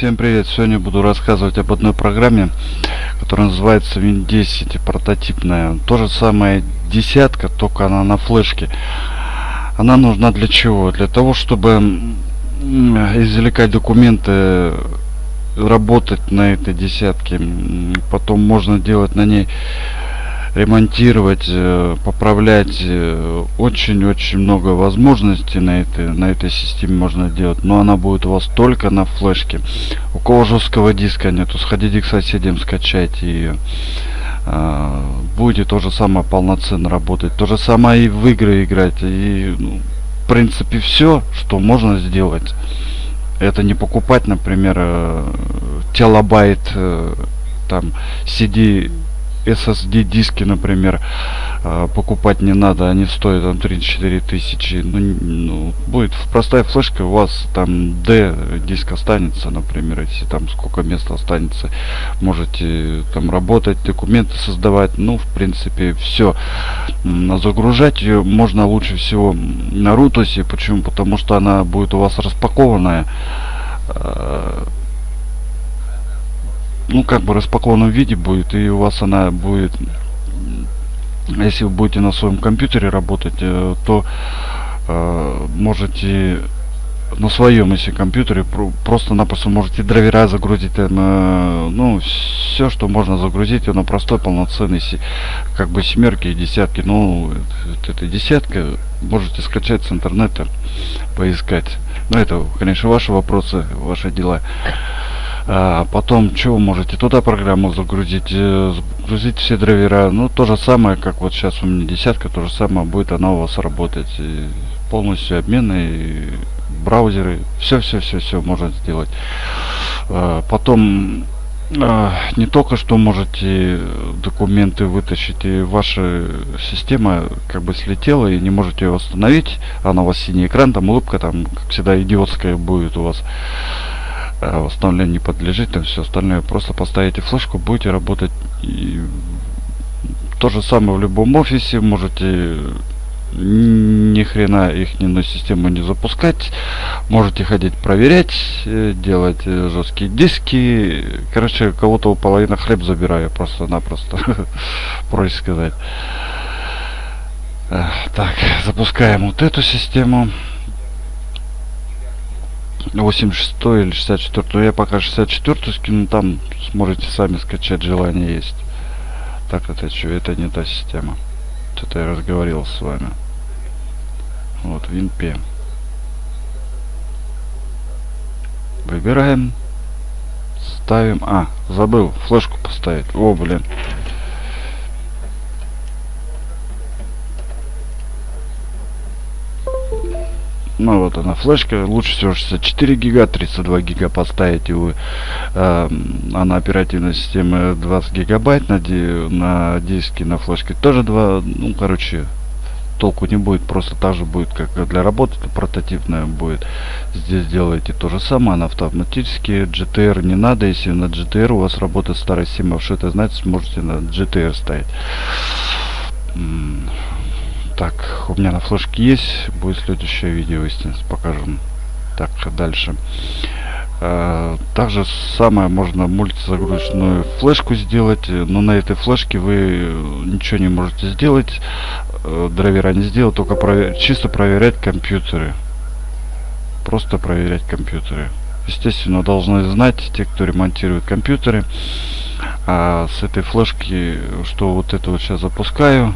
Всем привет! Сегодня буду рассказывать об одной программе, которая называется Win10, прототипная. То же самое десятка, только она на флешке. Она нужна для чего? Для того, чтобы извлекать документы, работать на этой десятке. Потом можно делать на ней ремонтировать, э, поправлять. Э, очень-очень много возможностей на этой, на этой системе можно делать. Но она будет у вас только на флешке. У кого жесткого диска нету, сходите к соседям, скачайте ее. А, будете то же самое полноценно работать. То же самое и в игры играть. И, ну, в принципе, все, что можно сделать. Это не покупать, например, э, телобайт, там, CD SSD диски, например, а, покупать не надо, они стоят там 34 тысячи. Ну, ну, будет простая флешка, у вас там D диск останется, например, если там сколько места останется, можете там работать, документы создавать, ну, в принципе, все. Загружать ее можно лучше всего на рутосе, почему? Потому что она будет у вас распакованная а, ну как бы распакованном виде будет и у вас она будет если вы будете на своем компьютере работать э, то э, можете на своем если компьютере просто-напросто можете драйвера загрузить э, ну все что можно загрузить на простой полноценный как бы семерки и десятки. Ну это десятка можете скачать с интернета поискать. Но это конечно ваши вопросы ваши дела а, потом, вы можете туда программу загрузить, э, загрузить все драйвера. Ну, то же самое, как вот сейчас у меня десятка, то же самое будет она у вас работать. И полностью обмены, браузеры, все-все-все-все можно сделать. А, потом а, не только что можете документы вытащить, и ваша система как бы слетела и не можете ее восстановить, она у вас синий экран, там улыбка, там, как всегда, идиотская будет у вас. А восстановлению не подлежит, там все остальное. Просто поставите флешку, будете работать. И то же самое в любом офисе. Можете ни хрена их на систему не запускать. Можете ходить проверять, э, делать э, жесткие диски. Короче, кого-то у половины хлеб забираю просто-напросто. Проще сказать. Так, запускаем вот эту систему. 86 или 64 но я пока 64 скину там сможете сами скачать желание есть. Так это что это не та система. Что-то я разговаривал с вами. Вот WinP выбираем. Ставим. А забыл флешку поставить. О блин ну вот она флешка лучше всего 64 гига 32 гига поставить вы э, а на оперативной системе 20 гигабайт на, ди на диске на флешке тоже 2 ну короче толку не будет просто так же будет как для работы это прототипная будет. Здесь делаете то же самое она автоматически GTR не надо если на GTR у вас работает старая система это значит сможете на GTR ставить так, у меня на флешке есть. Будет следующее видео, естественно, покажем. Так, дальше. А, также самое можно мультизагрузочную флешку сделать, но на этой флешке вы ничего не можете сделать. Э, драйвера не сделать, только провер чисто проверять компьютеры. Просто проверять компьютеры. Естественно, должны знать те, кто ремонтирует компьютеры. А с этой флешки, что вот это вот сейчас запускаю,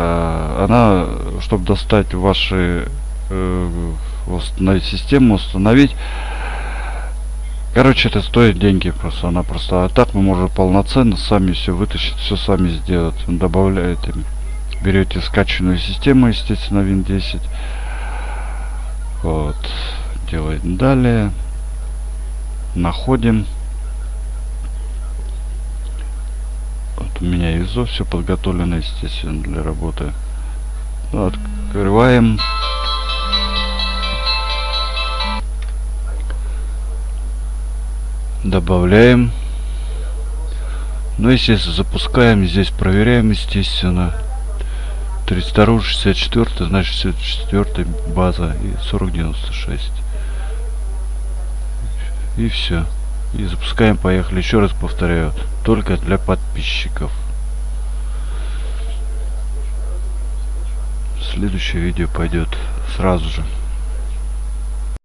она, чтобы достать ваши э, установить систему, установить, короче, это стоит деньги просто, она просто, а так мы можем полноценно сами все вытащить, все сами сделать, добавляете, берете скачанную систему, естественно, Win 10, вот, делаем далее, находим, у меня ISO все подготовлено, естественно, для работы. Открываем. Добавляем. Ну, естественно, запускаем. Здесь проверяем, естественно. 32 64 значит 64 база и 4096 И все. И запускаем, поехали. Еще раз повторяю, только для подписчиков. Следующее видео пойдет сразу же.